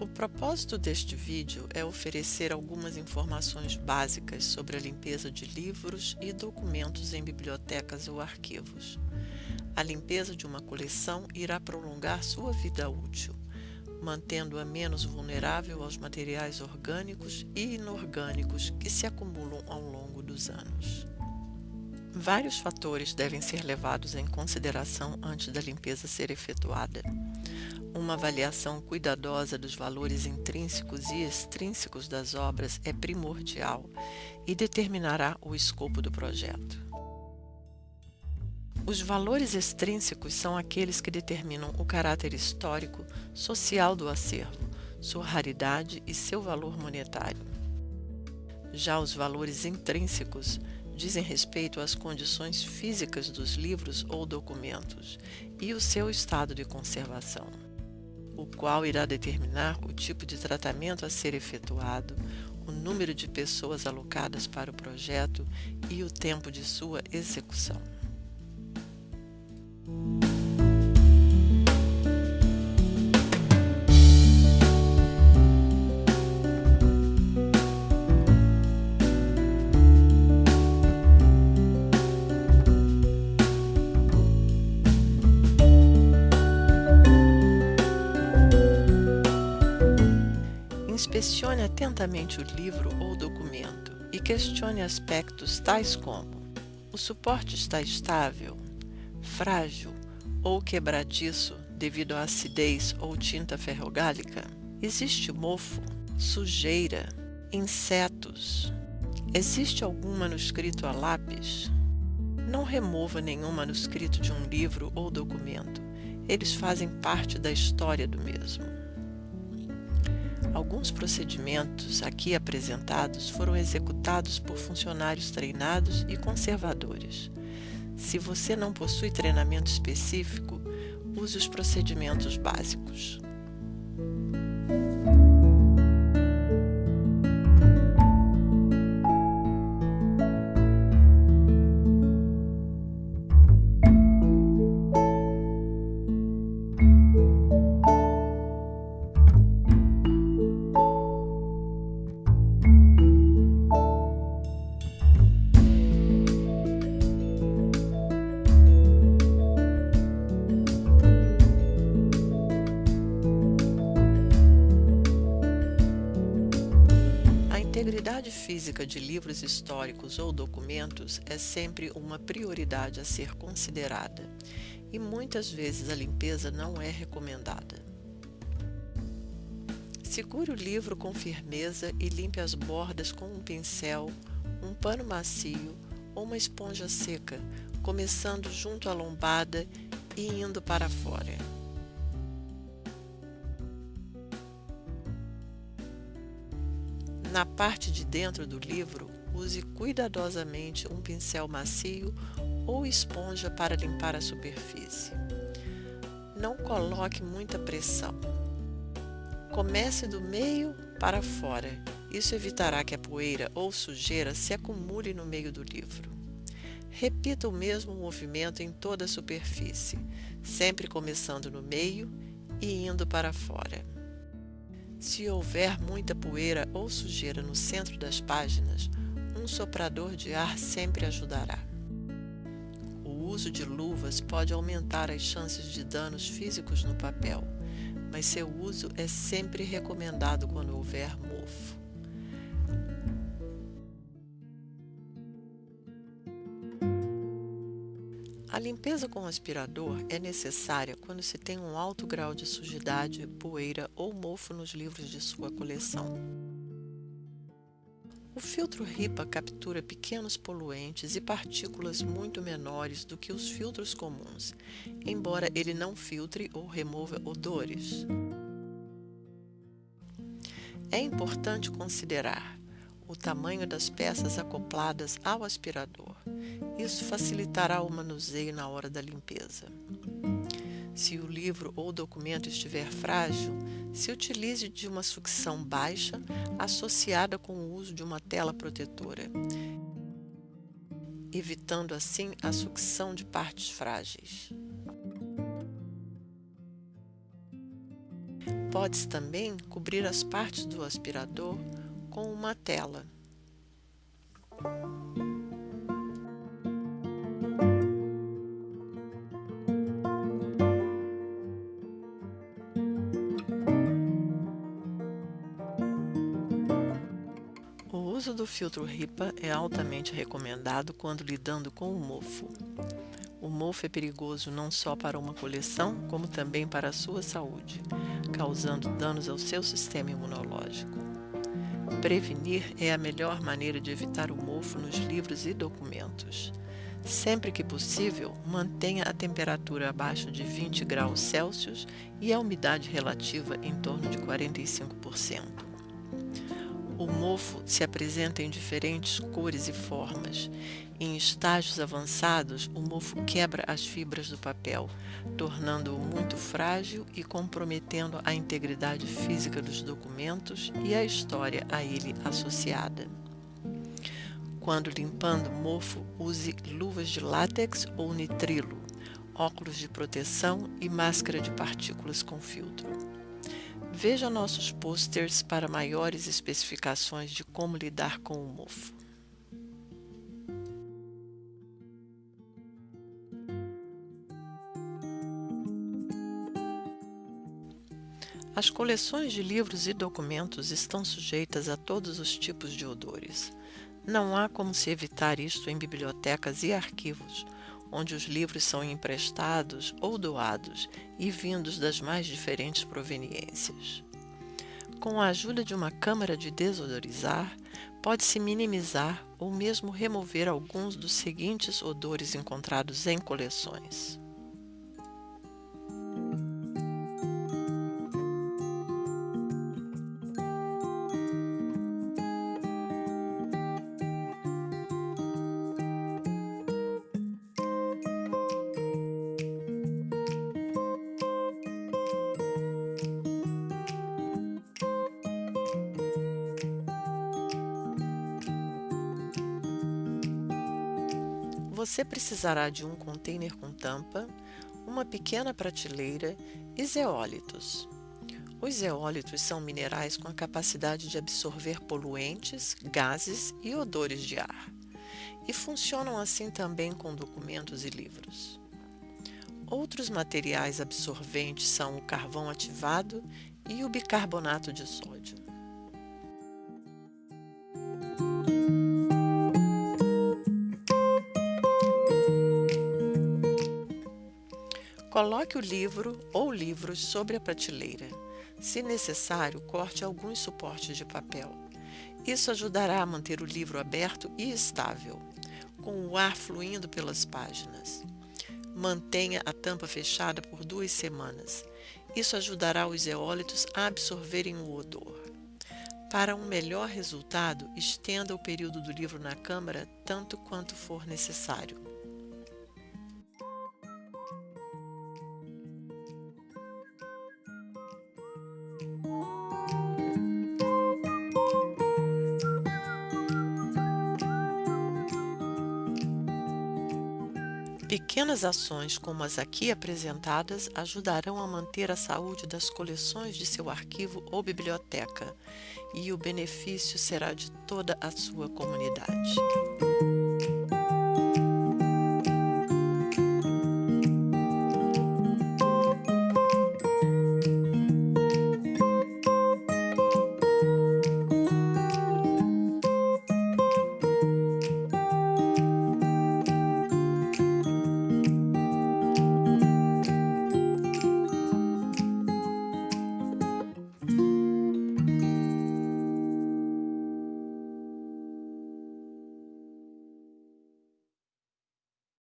O propósito deste vídeo é oferecer algumas informações básicas sobre a limpeza de livros e documentos em bibliotecas ou arquivos. A limpeza de uma coleção irá prolongar sua vida útil, mantendo-a menos vulnerável aos materiais orgânicos e inorgânicos que se acumulam ao longo dos anos. Vários fatores devem ser levados em consideração antes da limpeza ser efetuada. Uma avaliação cuidadosa dos valores intrínsecos e extrínsecos das obras é primordial e determinará o escopo do projeto. Os valores extrínsecos são aqueles que determinam o caráter histórico, social do acervo, sua raridade e seu valor monetário. Já os valores intrínsecos dizem respeito às condições físicas dos livros ou documentos e o seu estado de conservação o qual irá determinar o tipo de tratamento a ser efetuado, o número de pessoas alocadas para o projeto e o tempo de sua execução. Inspecione atentamente o livro ou documento e questione aspectos tais como: o suporte está estável, frágil ou quebradiço devido à acidez ou tinta ferrogálica? Existe mofo, sujeira, insetos? Existe algum manuscrito a lápis? Não remova nenhum manuscrito de um livro ou documento. Eles fazem parte da história do mesmo. Alguns procedimentos aqui apresentados foram executados por funcionários treinados e conservadores. Se você não possui treinamento específico, use os procedimentos básicos. Física de livros históricos ou documentos é sempre uma prioridade a ser considerada e muitas vezes a limpeza não é recomendada. Segure o livro com firmeza e limpe as bordas com um pincel, um pano macio ou uma esponja seca, começando junto à lombada e indo para fora. Na parte de dentro do livro, use cuidadosamente um pincel macio ou esponja para limpar a superfície. Não coloque muita pressão. Comece do meio para fora. Isso evitará que a poeira ou sujeira se acumule no meio do livro. Repita o mesmo movimento em toda a superfície, sempre começando no meio e indo para fora. Se houver muita poeira ou sujeira no centro das páginas, um soprador de ar sempre ajudará. O uso de luvas pode aumentar as chances de danos físicos no papel, mas seu uso é sempre recomendado quando houver mofo. A limpeza com aspirador é necessária quando se tem um alto grau de sujidade, poeira ou mofo nos livros de sua coleção. O filtro RIPA captura pequenos poluentes e partículas muito menores do que os filtros comuns, embora ele não filtre ou remova odores. É importante considerar o tamanho das peças acopladas ao aspirador. Isso facilitará o manuseio na hora da limpeza. Se o livro ou documento estiver frágil, se utilize de uma sucção baixa associada com o uso de uma tela protetora, evitando assim a sucção de partes frágeis. Pode-se também cobrir as partes do aspirador com uma tela. O uso do filtro RIPA é altamente recomendado quando lidando com o mofo. O mofo é perigoso não só para uma coleção, como também para a sua saúde, causando danos ao seu sistema imunológico. Prevenir é a melhor maneira de evitar o mofo nos livros e documentos. Sempre que possível, mantenha a temperatura abaixo de 20 graus Celsius e a umidade relativa em torno de 45%. O mofo se apresenta em diferentes cores e formas. Em estágios avançados, o mofo quebra as fibras do papel, tornando-o muito frágil e comprometendo a integridade física dos documentos e a história a ele associada. Quando limpando mofo, use luvas de látex ou nitrilo, óculos de proteção e máscara de partículas com filtro. Veja nossos posters para maiores especificações de como lidar com o mofo. As coleções de livros e documentos estão sujeitas a todos os tipos de odores. Não há como se evitar isto em bibliotecas e arquivos, onde os livros são emprestados ou doados e vindos das mais diferentes proveniências. Com a ajuda de uma câmara de desodorizar, pode-se minimizar ou mesmo remover alguns dos seguintes odores encontrados em coleções. Você precisará de um container com tampa, uma pequena prateleira e zeólitos. Os zeólitos são minerais com a capacidade de absorver poluentes, gases e odores de ar, e funcionam assim também com documentos e livros. Outros materiais absorventes são o carvão ativado e o bicarbonato de sódio. Coloque o livro ou livros sobre a prateleira. Se necessário, corte alguns suportes de papel. Isso ajudará a manter o livro aberto e estável, com o ar fluindo pelas páginas. Mantenha a tampa fechada por duas semanas. Isso ajudará os eólitos a absorverem o odor. Para um melhor resultado, estenda o período do livro na câmara tanto quanto for necessário. Pequenas ações como as aqui apresentadas ajudarão a manter a saúde das coleções de seu arquivo ou biblioteca e o benefício será de toda a sua comunidade.